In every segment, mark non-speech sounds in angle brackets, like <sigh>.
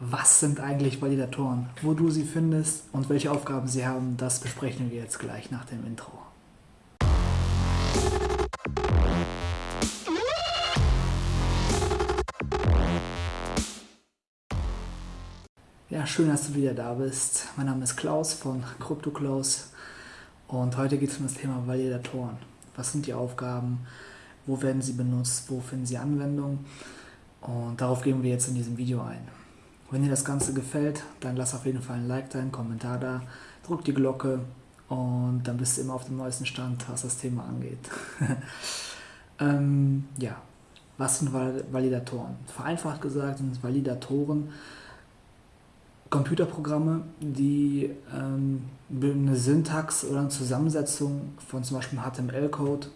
Was sind eigentlich Validatoren? Wo du sie findest und welche Aufgaben sie haben, das besprechen wir jetzt gleich nach dem Intro. Ja, schön, dass du wieder da bist. Mein Name ist Klaus von CryptoKlaus und heute geht es um das Thema Validatoren. Was sind die Aufgaben? Wo werden sie benutzt? Wo finden sie Anwendung? Und darauf gehen wir jetzt in diesem Video ein. Wenn dir das Ganze gefällt, dann lass auf jeden Fall ein Like da, einen Kommentar da, drück die Glocke und dann bist du immer auf dem neuesten Stand, was das Thema angeht. <laughs> ähm, ja, was sind Validatoren? Vereinfacht gesagt sind Validatoren Computerprogramme, die ähm, eine Syntax oder eine Zusammensetzung von zum Beispiel HTML-Code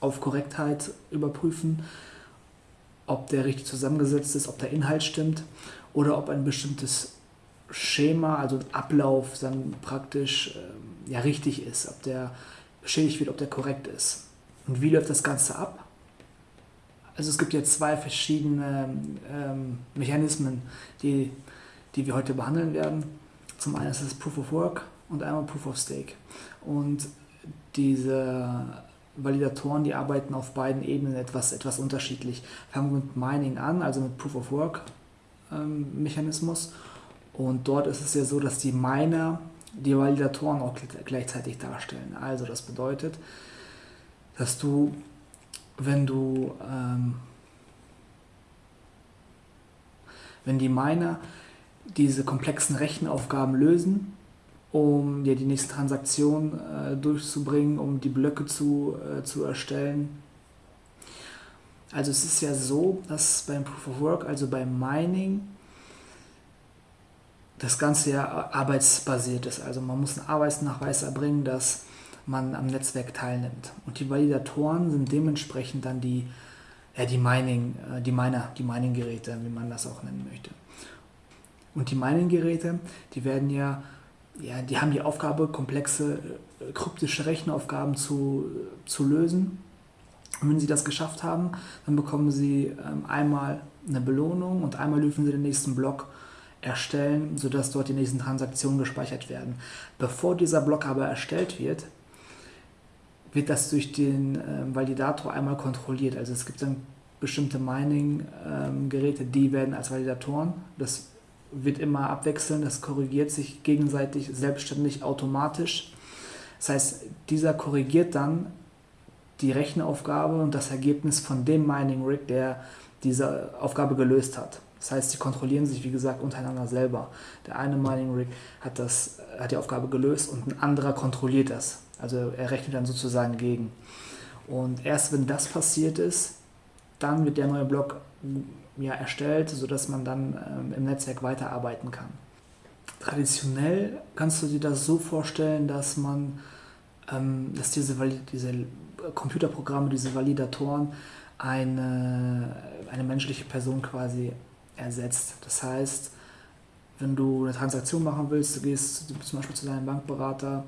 auf Korrektheit überprüfen, ob der richtig zusammengesetzt ist, ob der Inhalt stimmt oder ob ein bestimmtes Schema, also Ablauf dann praktisch äh, ja, richtig ist, ob der beschädigt wird, ob der korrekt ist. Und wie läuft das Ganze ab? Also es gibt ja zwei verschiedene ähm, Mechanismen, die, die wir heute behandeln werden. Zum einen ist es Proof of Work und einmal Proof of Stake. Und diese Validatoren, die arbeiten auf beiden Ebenen etwas, etwas unterschiedlich. Fangen wir mit Mining an, also mit Proof of Work ähm, Mechanismus. Und dort ist es ja so, dass die Miner die Validatoren auch gleichzeitig darstellen. Also das bedeutet, dass du, wenn du, ähm, wenn die Miner diese komplexen Rechenaufgaben lösen, um ja, die nächste Transaktion äh, durchzubringen, um die Blöcke zu, äh, zu erstellen. Also es ist ja so, dass beim Proof of Work, also beim Mining, das Ganze ja arbeitsbasiert ist. Also man muss einen Arbeitsnachweis erbringen, dass man am Netzwerk teilnimmt. Und die Validatoren sind dementsprechend dann die, ja, die Mining, äh, die Miner, die Mining-Geräte, wie man das auch nennen möchte. Und die Mining-Geräte, die werden ja, ja, die haben die Aufgabe, komplexe äh, kryptische Rechenaufgaben zu, zu lösen. Und wenn sie das geschafft haben, dann bekommen sie ähm, einmal eine Belohnung und einmal dürfen sie den nächsten Block erstellen, sodass dort die nächsten Transaktionen gespeichert werden. Bevor dieser Block aber erstellt wird, wird das durch den ähm, Validator einmal kontrolliert. Also es gibt dann bestimmte Mining-Geräte, ähm, die werden als Validatoren. Das wird immer abwechseln, das korrigiert sich gegenseitig selbstständig automatisch. Das heißt, dieser korrigiert dann die Rechenaufgabe und das Ergebnis von dem Mining Rig, der diese Aufgabe gelöst hat. Das heißt, sie kontrollieren sich, wie gesagt, untereinander selber. Der eine Mining Rig hat, das, hat die Aufgabe gelöst und ein anderer kontrolliert das. Also er rechnet dann sozusagen gegen. Und erst wenn das passiert ist, dann wird der neue Block ja, erstellt, sodass man dann ähm, im Netzwerk weiterarbeiten kann. Traditionell kannst du dir das so vorstellen, dass man, ähm, dass diese, diese Computerprogramme, diese Validatoren eine, eine menschliche Person quasi ersetzt. Das heißt, wenn du eine Transaktion machen willst, du gehst zum Beispiel zu deinem Bankberater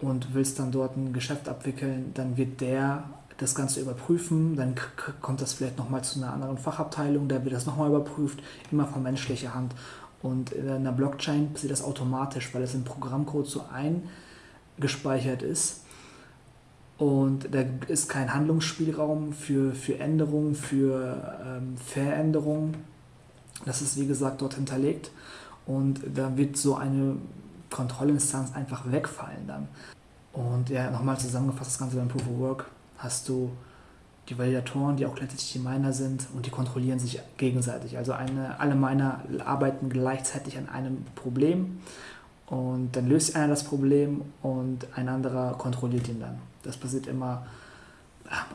und willst dann dort ein Geschäft abwickeln, dann wird der das Ganze überprüfen, dann kommt das vielleicht nochmal zu einer anderen Fachabteilung, da wird das nochmal überprüft, immer von menschlicher Hand. Und in einer Blockchain passiert das automatisch, weil es im Programmcode so eingespeichert ist. Und da ist kein Handlungsspielraum für, für Änderungen, für ähm, Veränderungen. Das ist wie gesagt dort hinterlegt und da wird so eine Kontrollinstanz einfach wegfallen dann. Und ja, nochmal zusammengefasst, das Ganze beim Proof of Work hast du die Validatoren, die auch gleichzeitig die Miner sind und die kontrollieren sich gegenseitig. Also eine, alle Miner arbeiten gleichzeitig an einem Problem und dann löst einer das Problem und ein anderer kontrolliert ihn dann. Das passiert immer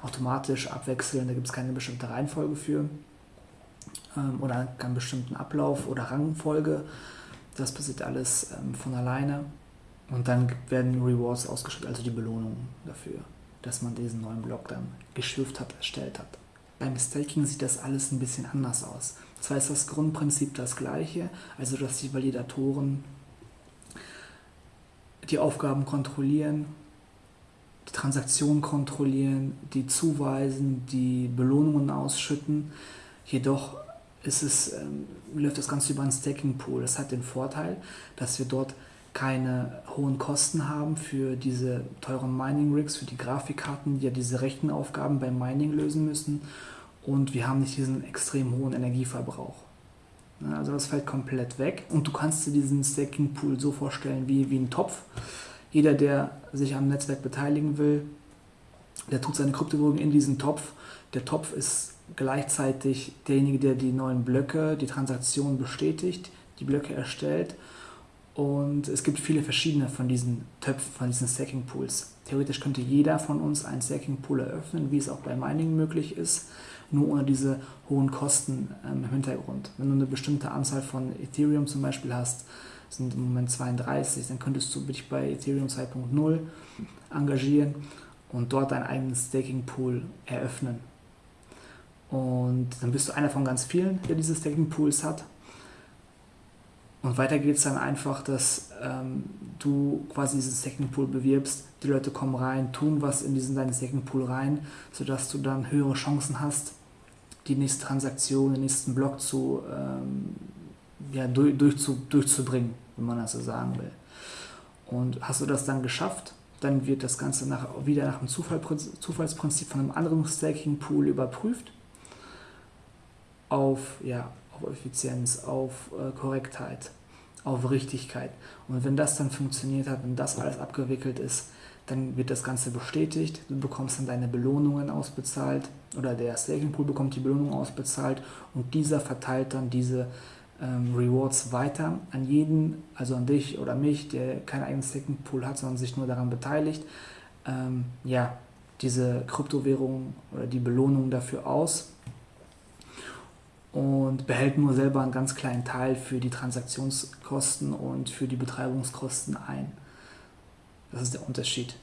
automatisch abwechselnd, da gibt es keine bestimmte Reihenfolge für ähm, oder keinen bestimmten Ablauf oder Rangfolge. Das passiert alles ähm, von alleine. Und dann werden Rewards ausgeschüttet, also die Belohnungen dafür, dass man diesen neuen Block dann geschürft hat, erstellt hat. Beim Staking sieht das alles ein bisschen anders aus. Zwar ist das Grundprinzip das gleiche, also dass die Validatoren die Aufgaben kontrollieren, die Transaktionen kontrollieren, die zuweisen, die Belohnungen ausschütten. Jedoch ist es, ähm, läuft das Ganze über einen Staking Pool. Das hat den Vorteil, dass wir dort keine hohen Kosten haben für diese teuren Mining Rigs, für die Grafikkarten, die ja diese Rechenaufgaben beim Mining lösen müssen. Und wir haben nicht diesen extrem hohen Energieverbrauch. Also das fällt komplett weg. Und du kannst dir diesen Staking Pool so vorstellen wie, wie ein Topf. Jeder, der sich am Netzwerk beteiligen will, der tut seine Kryptowährung in diesen Topf. Der Topf ist gleichzeitig derjenige, der die neuen Blöcke, die Transaktion bestätigt, die Blöcke erstellt und es gibt viele verschiedene von diesen Töpfen, von diesen Stacking Pools. Theoretisch könnte jeder von uns einen Stacking Pool eröffnen, wie es auch bei Mining möglich ist, nur ohne diese hohen Kosten ähm, im Hintergrund. Wenn du eine bestimmte Anzahl von Ethereum zum Beispiel hast, sind im Moment 32, dann könntest du dich bei Ethereum 2.0 engagieren und dort deinen eigenen Staking Pool eröffnen. Und dann bist du einer von ganz vielen, der diese Staking Pools hat. Und weiter geht es dann einfach, dass ähm, du quasi diesen Second Pool bewirbst, die Leute kommen rein, tun was in diesen deinen Second Pool rein, sodass du dann höhere Chancen hast, die nächste Transaktion, den nächsten Block zu, ähm, ja, durch, durch zu, durchzubringen, wenn man das so sagen will. Und hast du das dann geschafft, dann wird das Ganze nach, wieder nach dem Zufall, Zufallsprinzip von einem anderen Staking Pool überprüft auf, ja, auf Effizienz, auf äh, Korrektheit, auf Richtigkeit. Und wenn das dann funktioniert hat, wenn das alles abgewickelt ist, dann wird das Ganze bestätigt, du bekommst dann deine Belohnungen ausbezahlt oder der Staking Pool bekommt die Belohnung ausbezahlt und dieser verteilt dann diese ähm, Rewards weiter an jeden, also an dich oder mich, der keinen eigenen Staking Pool hat, sondern sich nur daran beteiligt, ähm, ja, diese Kryptowährung oder die Belohnung dafür aus und behält nur selber einen ganz kleinen Teil für die Transaktionskosten und für die Betreibungskosten ein. Das ist der Unterschied.